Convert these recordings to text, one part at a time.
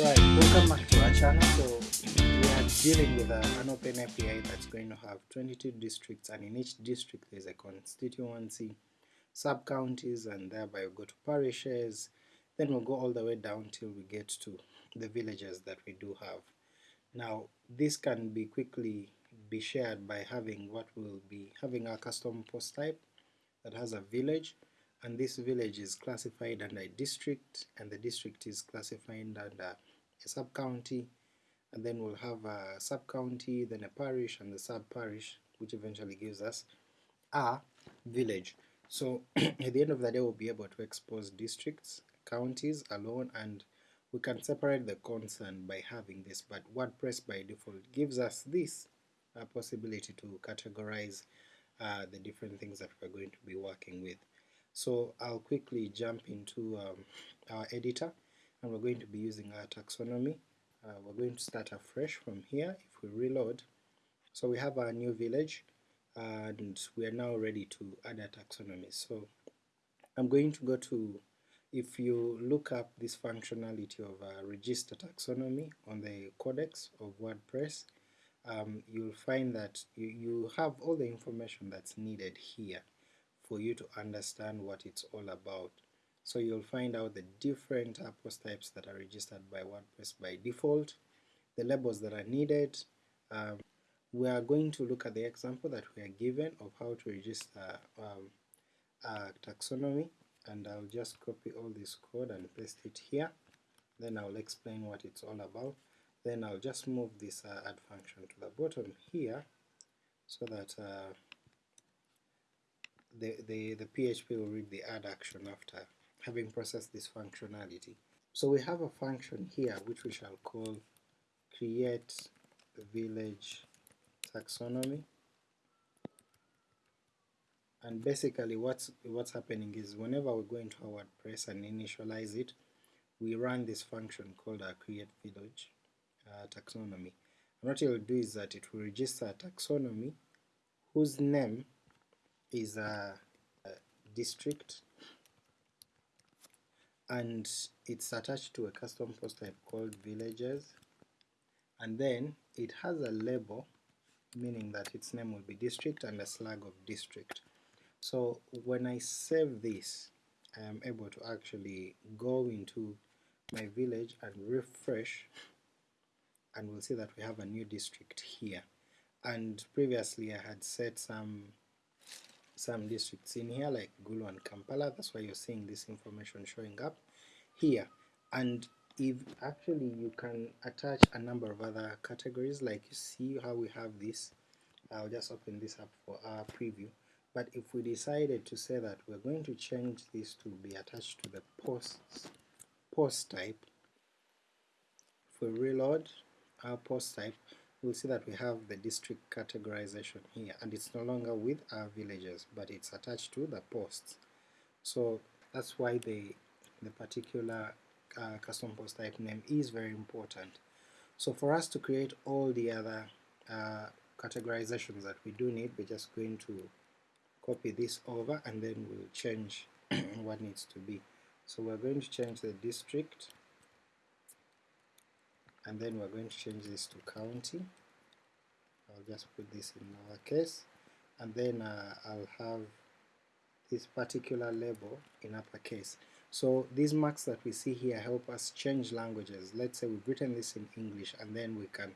Right, welcome back to our channel. So we are dealing with a, an open API that's going to have 22 districts and in each district there's a constituency, sub-counties and thereby we go to parishes, then we'll go all the way down till we get to the villages that we do have. Now this can be quickly be shared by having what will be having a custom post type that has a village and this village is classified under a district and the district is classified under a sub-county and then we'll have a sub-county, then a parish and the sub-parish which eventually gives us a village. So at the end of the day we'll be able to expose districts, counties alone and we can separate the concern by having this but WordPress by default gives us this uh, possibility to categorize uh, the different things that we're going to be working with. So I'll quickly jump into um, our editor and we're going to be using our taxonomy. Uh, we're going to start afresh from here if we reload. So we have our new village and we are now ready to add a taxonomy. So I'm going to go to, if you look up this functionality of a register taxonomy on the codex of WordPress, um, you'll find that you, you have all the information that's needed here for you to understand what it's all about. So you'll find out the different post types that are registered by WordPress by default, the labels that are needed. Um, we are going to look at the example that we are given of how to register um, a taxonomy and I'll just copy all this code and paste it here then I'll explain what it's all about then I'll just move this uh, add function to the bottom here so that uh, the, the, the PHP will read the add action after having processed this functionality. So we have a function here which we shall call create village taxonomy and basically what's what's happening is whenever we go into our WordPress and initialize it we run this function called a create village uh, taxonomy and what it will do is that it will register a taxonomy whose name is a, a district and it's attached to a custom post type called villages and then it has a label meaning that its name will be district and a slug of district. So when I save this I am able to actually go into my village and refresh and we'll see that we have a new district here and previously I had set some some districts in here like Gulu and Kampala, that's why you're seeing this information showing up here. And if actually you can attach a number of other categories like you see how we have this, I'll just open this up for our preview. But if we decided to say that we're going to change this to be attached to the posts post type, if we reload our post type, we'll see that we have the district categorization here and it's no longer with our villages but it's attached to the posts. So that's why the the particular uh, custom post type name is very important. So for us to create all the other uh, categorizations that we do need we're just going to copy this over and then we'll change what needs to be. So we're going to change the district and then we're going to change this to county. I'll just put this in lowercase and then uh, I'll have this particular label in uppercase so these marks that we see here help us change languages. Let's say we've written this in English and then we can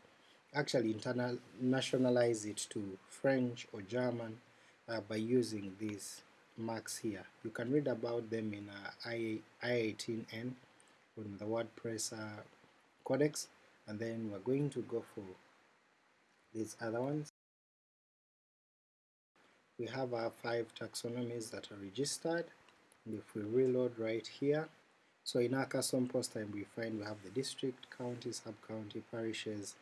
actually internationalize it to French or German uh, by using these marks here. You can read about them in uh, I18N on the WordPress uh, codex and then we're going to go for these other ones. We have our five taxonomies that are registered. And if we reload right here so in our custom post type we find we have the district, county, sub-county, parishes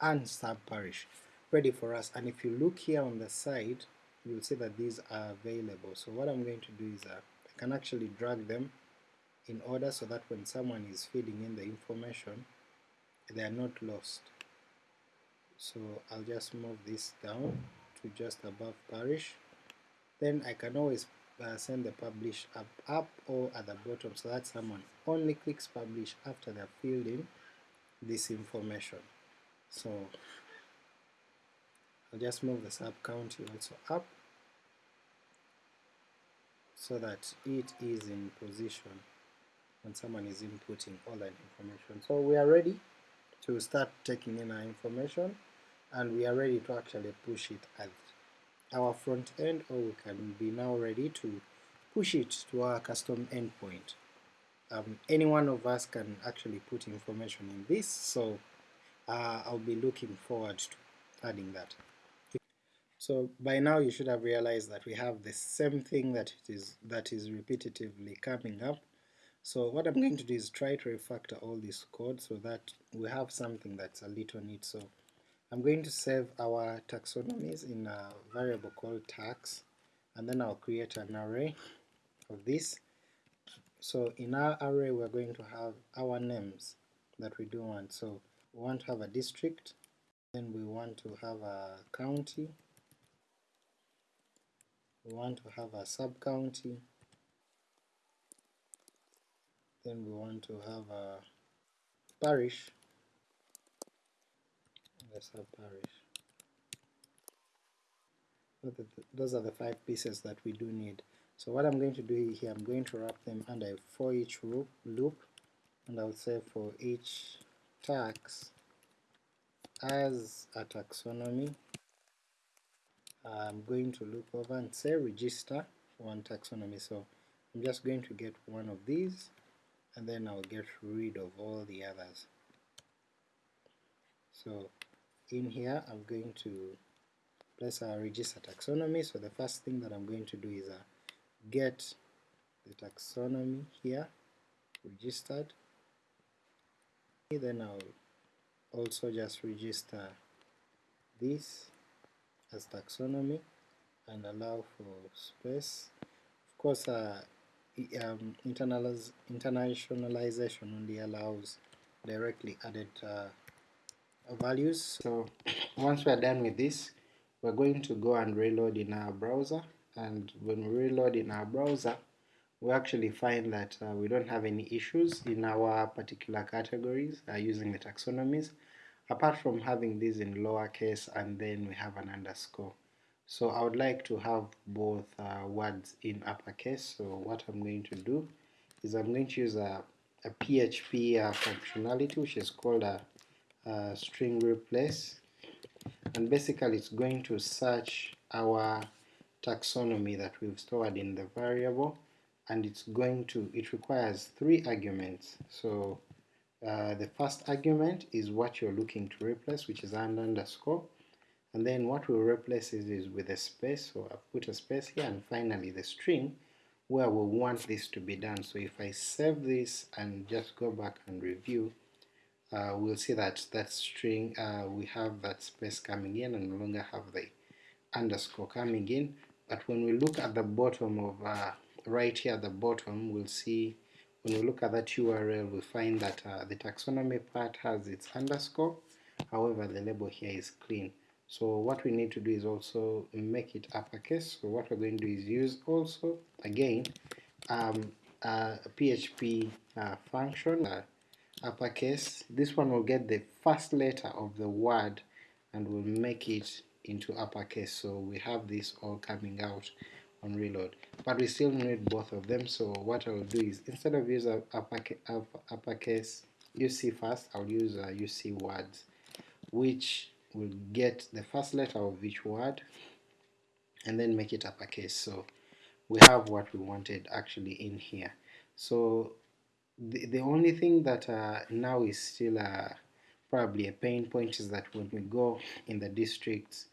and sub-parish ready for us. And if you look here on the side you'll see that these are available. So what I'm going to do is uh, I can actually drag them in order so that when someone is feeding in the information they are not lost. So I'll just move this down to just above parish. Then I can always uh, send the publish up, up or at the bottom so that someone only clicks publish after they're filled in this information. So I'll just move the sub county also up so that it is in position when someone is inputting all that information. So we are ready to start taking in our information and we are ready to actually push it at our front end or we can be now ready to push it to our custom endpoint. Um, any one of us can actually put information in this so uh, I'll be looking forward to adding that. So by now you should have realized that we have the same thing that it is that is repetitively coming up. So what I'm going to do is try to refactor all this code so that we have something that's a little neat. So I'm going to save our taxonomies in a variable called tax and then I'll create an array of this. So in our array we're going to have our names that we do want. So we want to have a district, then we want to have a county, we want to have a sub-county, then we want to have a parish, the sub-parish. Those are the five pieces that we do need. So what I'm going to do here, I'm going to wrap them under a for each loop, loop and I'll say for each tax as a taxonomy I'm going to look over and say register one taxonomy. So I'm just going to get one of these and then I'll get rid of all the others. So in here I'm going to place our register taxonomy. So the first thing that I'm going to do is uh, get the taxonomy here registered. Then I'll also just register this as taxonomy and allow for space. Of course, uh, um, internationalization only allows directly added uh, values. So once we're done with this, we're going to go and reload in our browser, and when we reload in our browser, we actually find that uh, we don't have any issues in our particular categories uh, using the taxonomies apart from having these in lowercase and then we have an underscore. So I would like to have both uh, words in uppercase, so what I'm going to do is I'm going to use a, a PHP uh, functionality which is called a, a string replace. And basically it's going to search our taxonomy that we've stored in the variable and it's going to, it requires three arguments. So uh, the first argument is what you're looking to replace, which is an underscore, and then what we'll replace is, with a space, so I've put a space here, and finally the string where we want this to be done. So if I save this and just go back and review, uh, we'll see that that string, uh, we have that space coming in and no longer have the underscore coming in, but when we look at the bottom of, uh, right here at the bottom, we'll see when we look at that URL we find that uh, the taxonomy part has its underscore. However the label here is clean so what we need to do is also make it uppercase. So what we're going to do is use also again um, a PHP uh, function uh, uppercase. This one will get the first letter of the word and will make it into uppercase. So we have this all coming out on reload. But we still need both of them. So what I'll do is instead of using uppercase, uppercase UC first I'll use UC words which will get the first letter of each word and then make it uppercase. So we have what we wanted actually in here. So the, the only thing that uh, now is still uh, probably a pain point is that when we go in the districts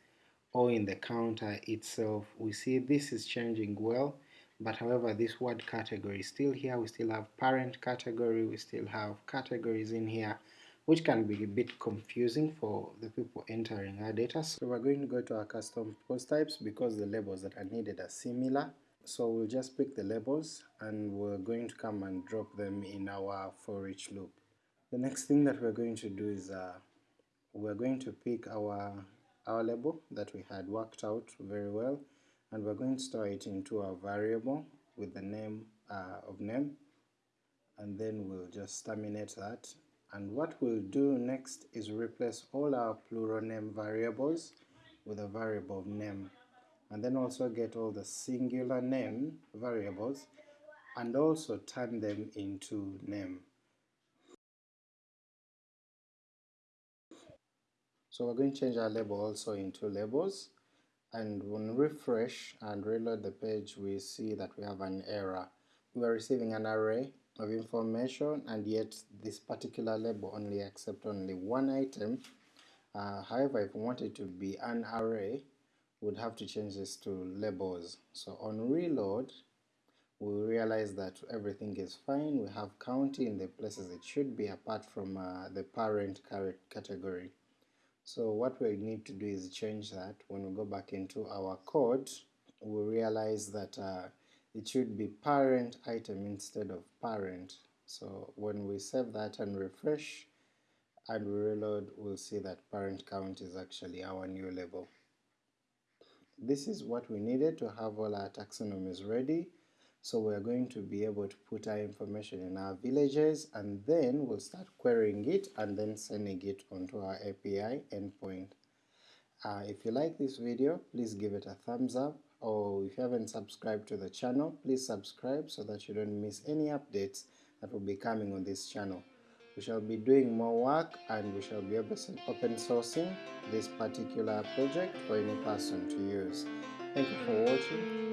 or in the counter itself we see this is changing well but however this word category is still here. We still have parent category. We still have categories in here which can be a bit confusing for the people entering our data so we're going to go to our custom post types because the labels that are needed are similar. So we'll just pick the labels and we're going to come and drop them in our for each loop. The next thing that we're going to do is uh, we're going to pick our our label that we had worked out very well and we're going to store it into a variable with the name uh, of name. And then we'll just terminate that and what we'll do next is replace all our plural name variables with a variable of name and then also get all the singular name variables and also turn them into name. So we're going to change our label also into labels and when we refresh and reload the page we see that we have an error. We are receiving an array of information and yet this particular label only accept only one item. Uh, however, if we to be an array, we'd have to change this to labels. So on reload, we realize that everything is fine. We have county in the places it should be apart from uh, the parent category. So what we need to do is change that. When we go back into our code, we realize that uh, it should be parent item instead of parent. So when we save that and refresh and reload, we'll see that parent count is actually our new label. This is what we needed to have all our taxonomies ready. So we're going to be able to put our information in our villages and then we'll start querying it and then sending it onto our API endpoint. Uh, if you like this video, please give it a thumbs up or if you haven't subscribed to the channel, please subscribe so that you don't miss any updates that will be coming on this channel. We shall be doing more work and we shall be open sourcing this particular project for any person to use. Thank you for watching.